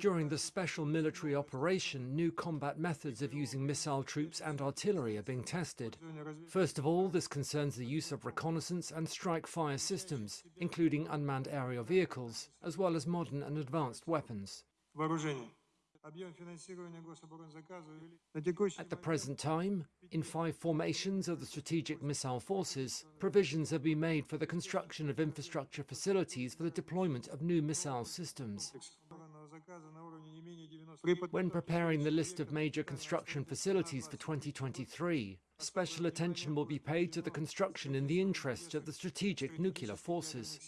During the special military operation, new combat methods of using missile troops and artillery are being tested. First of all, this concerns the use of reconnaissance and strike fire systems, including unmanned aerial vehicles, as well as modern and advanced weapons. At the present time, in five formations of the Strategic Missile Forces, provisions have been made for the construction of infrastructure facilities for the deployment of new missile systems. When preparing the list of major construction facilities for 2023, special attention will be paid to the construction in the interest of the strategic nuclear forces.